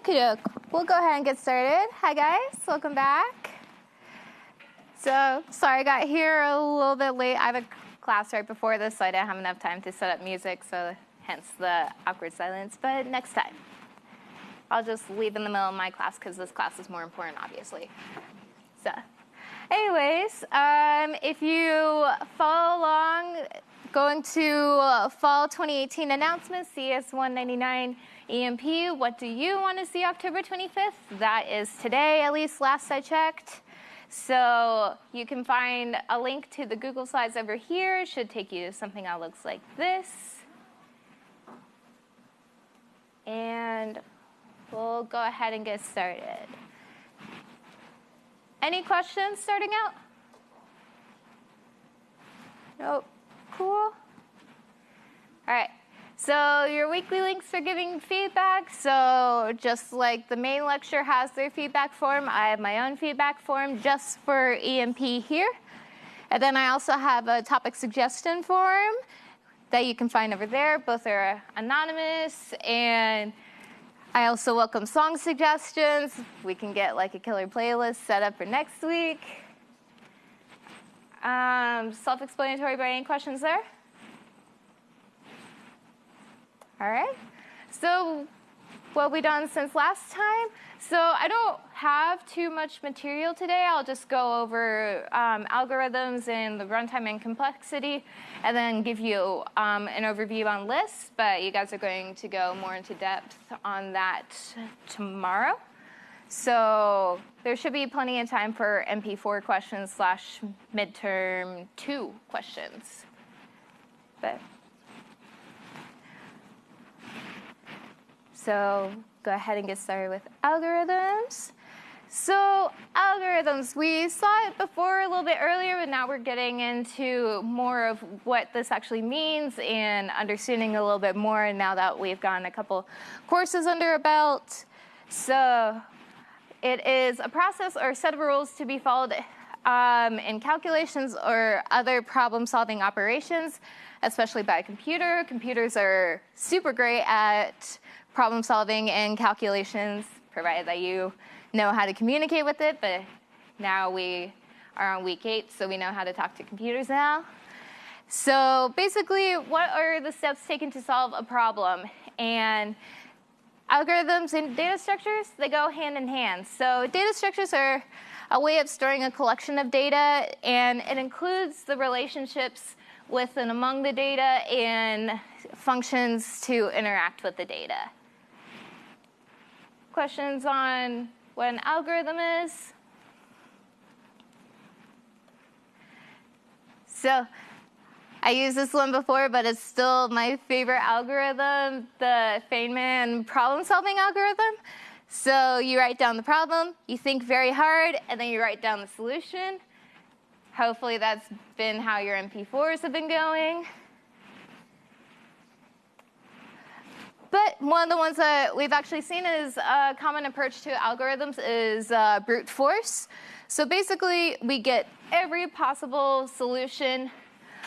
Okay, we'll go ahead and get started. Hi guys, welcome back. So, sorry I got here a little bit late. I have a class right before this, so I didn't have enough time to set up music, so hence the awkward silence, but next time. I'll just leave in the middle of my class because this class is more important, obviously. So, anyways, um, if you follow along, going to uh, fall 2018 announcements, CS 199 EMP, what do you want to see October 25th? That is today, at least last I checked. So you can find a link to the Google Slides over here. It should take you to something that looks like this. And we'll go ahead and get started. Any questions starting out? Nope. Cool. All right. So your weekly links are giving feedback. So just like the main lecture has their feedback form, I have my own feedback form just for EMP here. And then I also have a topic suggestion form that you can find over there. Both are anonymous and I also welcome song suggestions. We can get like a killer playlist set up for next week. Um, Self-explanatory, any questions there? All right. So what we done since last time? So I don't have too much material today. I'll just go over um, algorithms and the runtime and complexity, and then give you um, an overview on lists. But you guys are going to go more into depth on that tomorrow. So there should be plenty of time for MP4 questions slash midterm two questions. But So go ahead and get started with algorithms. So algorithms, we saw it before a little bit earlier, but now we're getting into more of what this actually means and understanding a little bit more And now that we've gotten a couple courses under our belt. So it is a process or set of rules to be followed um, in calculations or other problem-solving operations, especially by a computer. Computers are super great at problem solving and calculations, provided that you know how to communicate with it, but now we are on week eight, so we know how to talk to computers now. So basically, what are the steps taken to solve a problem? And algorithms and data structures, they go hand in hand. So data structures are a way of storing a collection of data, and it includes the relationships with and among the data and functions to interact with the data. Questions on what an algorithm is? So I used this one before, but it's still my favorite algorithm, the Feynman problem-solving algorithm. So you write down the problem, you think very hard, and then you write down the solution. Hopefully that's been how your MP4s have been going. But one of the ones that we've actually seen is a common approach to algorithms is uh, brute force. So basically, we get every possible solution.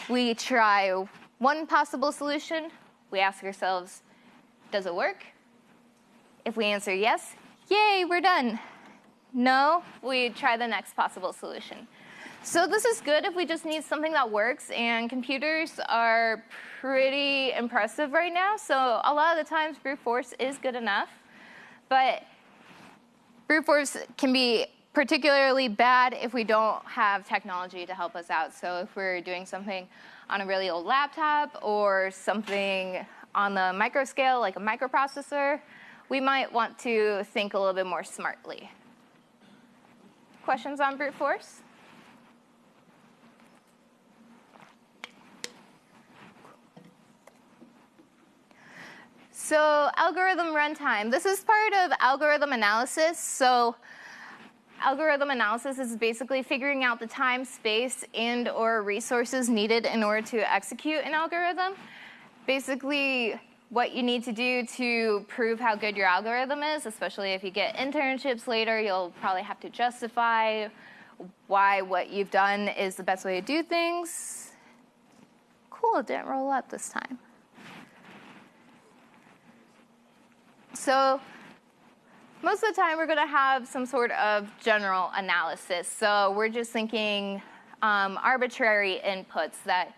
We try one possible solution. We ask ourselves, does it work? If we answer yes, yay, we're done. No, we try the next possible solution. So this is good if we just need something that works, and computers are pretty impressive right now. So a lot of the times brute force is good enough, but brute force can be particularly bad if we don't have technology to help us out. So if we're doing something on a really old laptop or something on the micro scale, like a microprocessor, we might want to think a little bit more smartly. Questions on brute force? So algorithm runtime. This is part of algorithm analysis. So algorithm analysis is basically figuring out the time, space, and or resources needed in order to execute an algorithm. Basically, what you need to do to prove how good your algorithm is, especially if you get internships later, you'll probably have to justify why what you've done is the best way to do things. Cool, it didn't roll up this time. So most of the time we're going to have some sort of general analysis. So we're just thinking um, arbitrary inputs that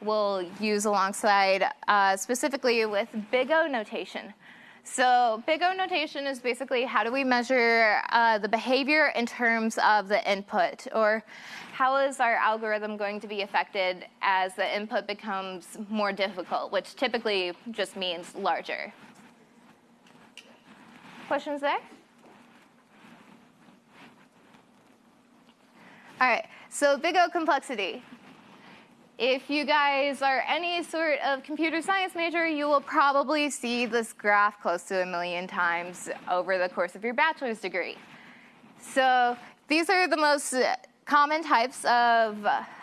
we'll use alongside, uh, specifically with big O notation. So big O notation is basically how do we measure uh, the behavior in terms of the input, or how is our algorithm going to be affected as the input becomes more difficult, which typically just means larger. Questions there? All right, so big O complexity. If you guys are any sort of computer science major, you will probably see this graph close to a million times over the course of your bachelor's degree. So these are the most common types of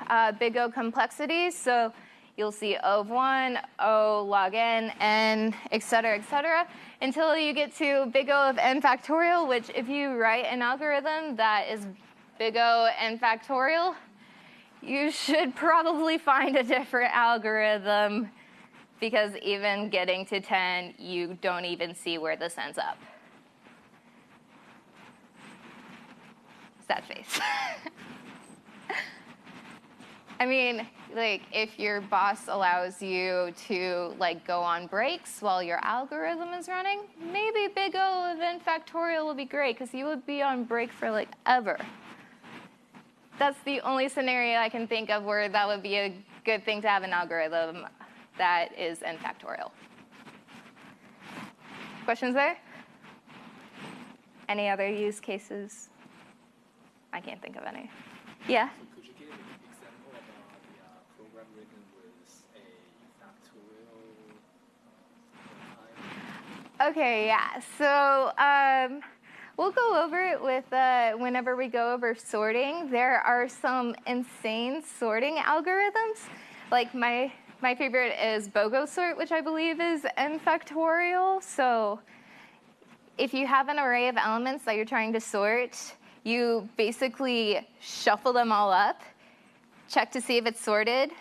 uh, big O complexities. So you'll see O of 1, O log n, n, et cetera, et cetera, until you get to big O of n factorial, which if you write an algorithm that is big O n factorial, you should probably find a different algorithm because even getting to 10, you don't even see where this ends up. Sad face. I mean, like if your boss allows you to like go on breaks while your algorithm is running, maybe big O of n factorial would be great because you would be on break for like ever that's the only scenario I can think of where that would be a good thing to have an algorithm that is n factorial. Questions there? Any other use cases? I can't think of any. Yeah? So could you give an example about the uh, program written with a factorial uh, Okay, yeah. So um, We'll go over it with uh, whenever we go over sorting. There are some insane sorting algorithms. Like my my favorite is BOGO sort, which I believe is n factorial. So if you have an array of elements that you're trying to sort, you basically shuffle them all up, check to see if it's sorted.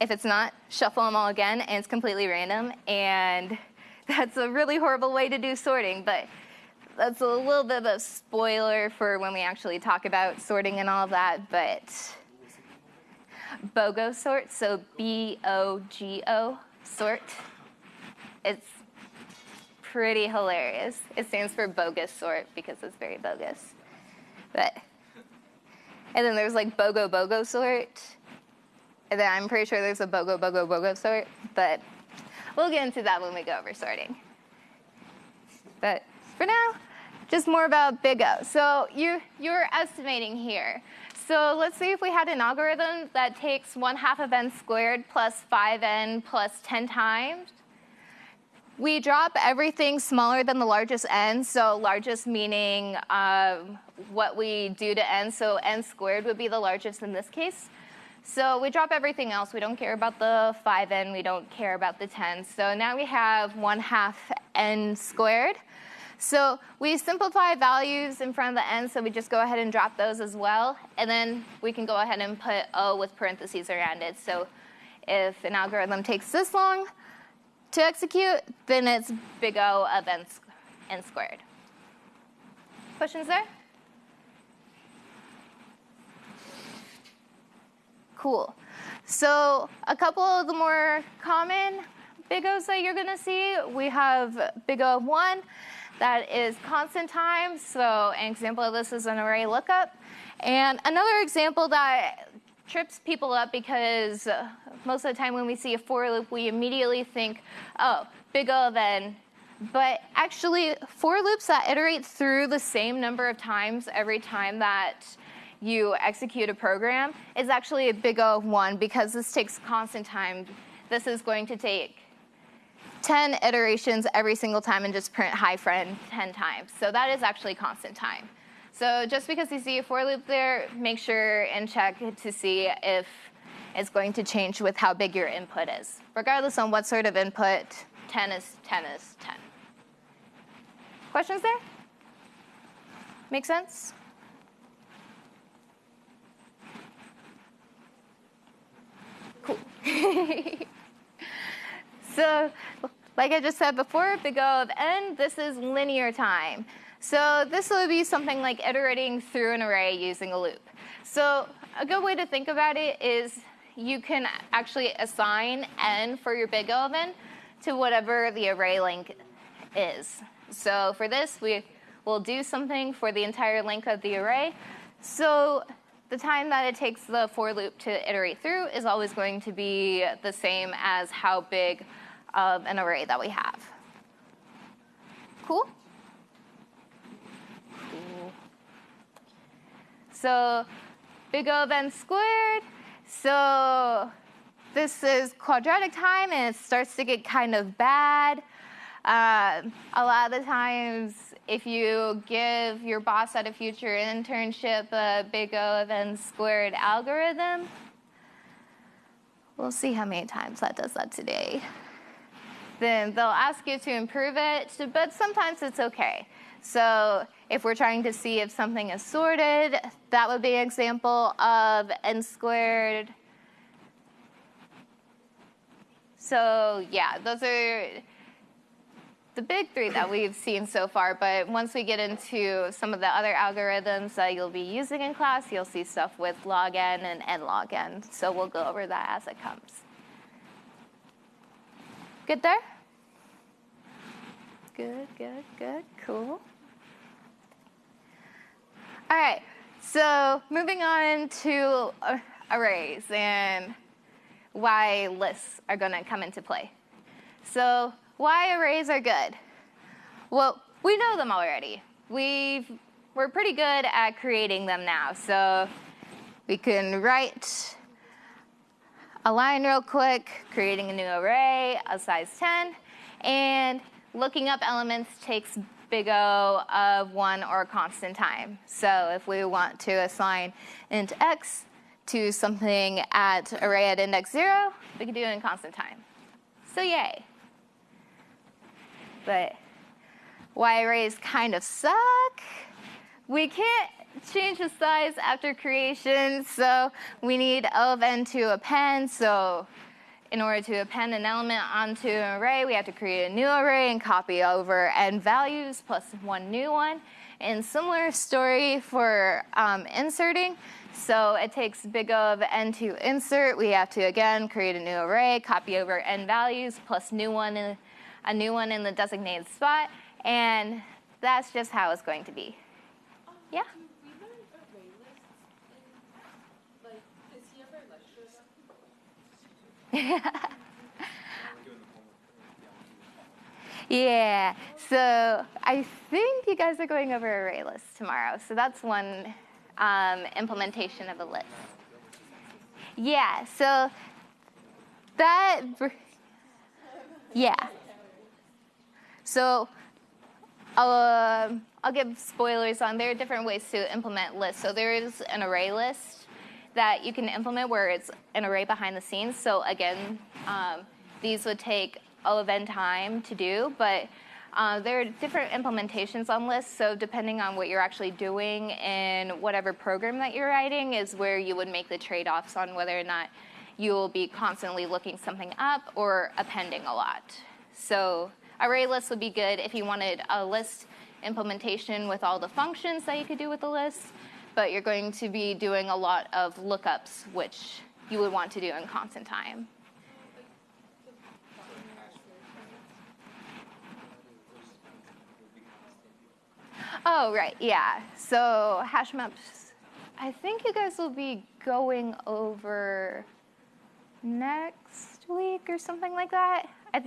If it's not, shuffle them all again, and it's completely random. And that's a really horrible way to do sorting, but that's a little bit of a spoiler for when we actually talk about sorting and all that, but BOGO sort, so B O G O sort. It's pretty hilarious. It stands for bogus sort because it's very bogus. But and then there's like BOGO BOGO sort. And then I'm pretty sure there's a BOGO BOGO BOGO sort, but we'll get into that when we go over sorting. But for now, just more about big O. So you, you're estimating here. So let's see if we had an algorithm that takes 1 half of n squared plus 5n plus 10 times. We drop everything smaller than the largest n, so largest meaning um, what we do to n, so n squared would be the largest in this case. So we drop everything else. We don't care about the 5n, we don't care about the 10. So now we have 1 half n squared. So we simplify values in front of the n, so we just go ahead and drop those as well. And then we can go ahead and put O with parentheses around it. So if an algorithm takes this long to execute, then it's big O of n, n squared. Questions there? Cool. So a couple of the more common big O's that you're going to see, we have big O of 1 that is constant time. So an example of this is an array lookup. And another example that trips people up because most of the time when we see a for loop, we immediately think, oh, big O of n. But actually, for loops that iterate through the same number of times every time that you execute a program is actually a big O of 1 because this takes constant time. This is going to take 10 iterations every single time and just print hi friend 10 times. So that is actually constant time. So just because you see a for loop there, make sure and check to see if it's going to change with how big your input is. Regardless on what sort of input, 10 is 10 is 10. Questions there? Make sense? Cool. So like I just said before, big O of n, this is linear time. So this would be something like iterating through an array using a loop. So a good way to think about it is you can actually assign n for your big O of n to whatever the array length is. So for this, we will do something for the entire length of the array. So the time that it takes the for loop to iterate through is always going to be the same as how big of an array that we have. Cool? Cool. So big O of n squared. So this is quadratic time and it starts to get kind of bad. Uh, a lot of the times, if you give your boss at a future internship a big O of n squared algorithm, we'll see how many times that does that today. Then they'll ask you to improve it, but sometimes it's okay. So if we're trying to see if something is sorted, that would be an example of n squared. So yeah, those are the big three that we've seen so far, but once we get into some of the other algorithms that you'll be using in class, you'll see stuff with log n and n log n. So we'll go over that as it comes. Good there? Good, good, good, cool. All right, so moving on to arrays and why lists are going to come into play. So why arrays are good? Well, we know them already. We've, we're pretty good at creating them now. So we can write a line real quick, creating a new array of size 10, and looking up elements takes big O of one or constant time. So if we want to assign int x to something at array at index zero, we can do it in constant time. So yay but arrays kind of suck. We can't change the size after creation, so we need O of n to append. So in order to append an element onto an array, we have to create a new array and copy over n values plus one new one. And similar story for um, inserting. So it takes big O of n to insert. We have to, again, create a new array, copy over n values plus new one a new one in the designated spot, and that's just how it's going to be. Um, yeah? yeah, so I think you guys are going over array lists tomorrow. So that's one um, implementation of a list. Yeah, so that, yeah. So I'll, uh, I'll give spoilers on there are different ways to implement lists. So there is an array list that you can implement where it's an array behind the scenes. So again, um, these would take of n time to do, but uh, there are different implementations on lists. So depending on what you're actually doing in whatever program that you're writing is where you would make the trade-offs on whether or not you will be constantly looking something up or appending a lot. So Array list would be good if you wanted a list implementation with all the functions that you could do with the list, but you're going to be doing a lot of lookups, which you would want to do in constant time. Oh, right, yeah. So hash maps, I think you guys will be going over next week or something like that. I,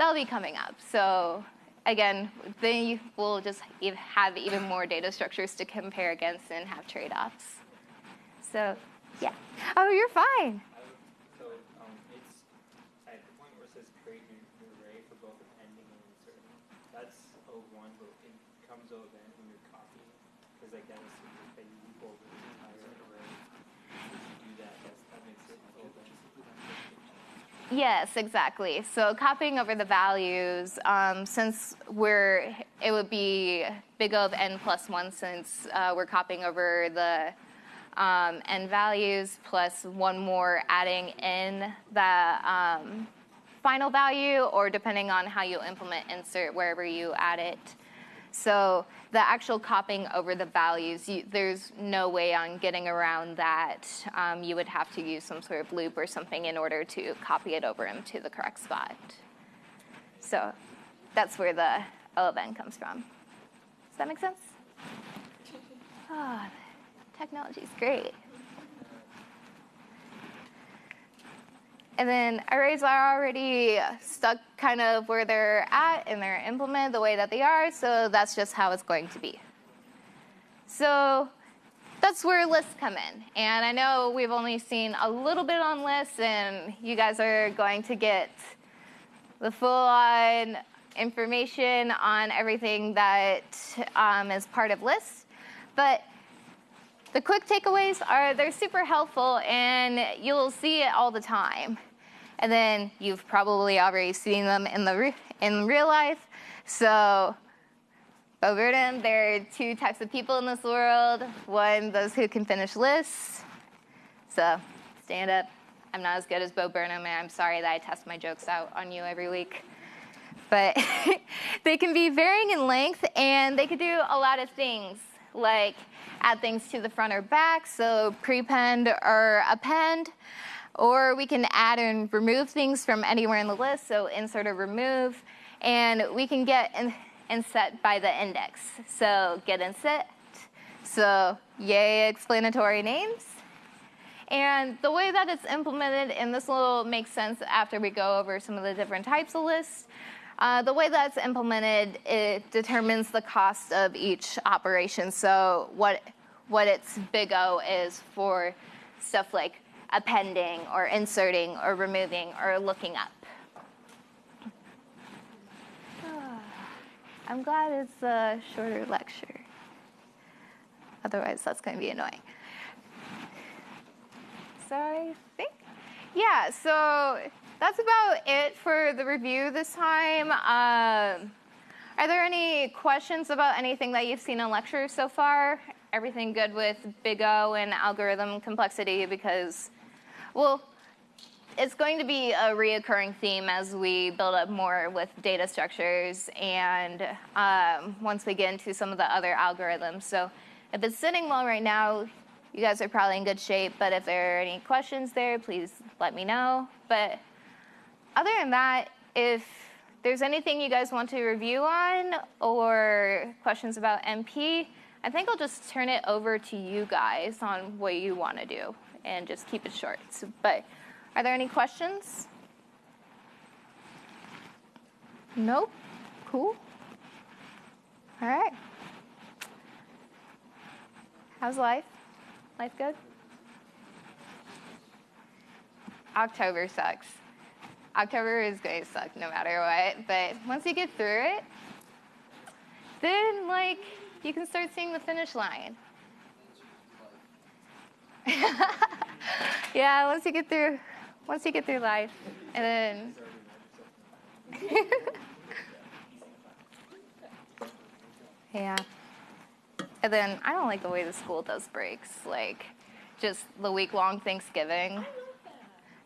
that'll be coming up. So again, then will just have even more data structures to compare against and have trade-offs. So yeah. Oh, you're fine. So um, it's at the point where it says create new, new array for both appending and inserting. That's O1, but it comes O of n when you're copying. Because like that assumes that you loop over the entire array. If you do that, that's, that makes it O of n. Yes, exactly. So copying over the values, um, since we're, it would be big O of n plus one since uh, we're copying over the um, n values plus one more adding in the um, final value or depending on how you implement insert wherever you add it. So the actual copying over the values, you, there's no way on getting around that. Um, you would have to use some sort of loop or something in order to copy it over into the correct spot. So that's where the O of n comes from. Does that make sense? Ah, technology is great. And then arrays are already stuck kind of where they're at and they're implemented the way that they are, so that's just how it's going to be. So that's where lists come in. And I know we've only seen a little bit on lists, and you guys are going to get the full on information on everything that um, is part of lists. But the quick takeaways are they're super helpful, and you'll see it all the time and then you've probably already seen them in the re- in real life. So, Bo Burnham, there are two types of people in this world. One, those who can finish lists. So, stand up. I'm not as good as Bo Burnham, and I'm sorry that I test my jokes out on you every week. But they can be varying in length, and they could do a lot of things, like add things to the front or back, so prepend or append. Or we can add and remove things from anywhere in the list, so insert or remove. And we can get and, set by the index. So get and set. So yay explanatory names. And the way that it's implemented, and this will make sense after we go over some of the different types of lists, uh, the way that's implemented, it determines the cost of each operation. So what, what its big O is for stuff like appending or inserting or removing or looking up. I'm glad it's a shorter lecture. Otherwise, that's going to be annoying. So I think, yeah, so that's about it for the review this time. Um, are there any questions about anything that you've seen in lectures so far? Everything good with Big O and algorithm complexity because well, it's going to be a reoccurring theme as we build up more with data structures and um, once we get into some of the other algorithms. So if it's sitting well right now, you guys are probably in good shape, but if there are any questions there, please let me know. But other than that, if there's anything you guys want to review on or questions about MP, I think I'll just turn it over to you guys on what you want to do and just keep it short. So, but are there any questions? Nope. Cool. All right. How's life? Life good? October sucks. October is going to suck no matter what, but once you get through it, then like you can start seeing the finish line. yeah, once you get through, once you get through life, and then. yeah. And then I don't like the way the school does breaks, like just the week long Thanksgiving.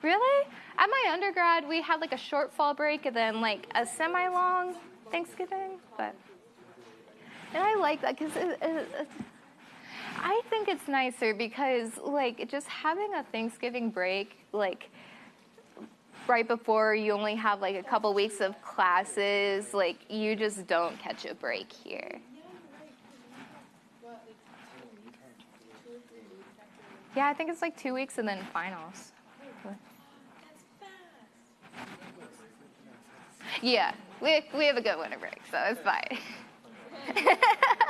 Really? At my undergrad, we had like a short fall break and then like a semi long Thanksgiving, but. And I like that because it, it, it, think it's nicer because, like, just having a Thanksgiving break, like, right before you only have like a couple weeks of classes, like, you just don't catch a break here. Yeah, I think it's like two weeks and then finals. Yeah, we, we have a good winter break, so it's fine.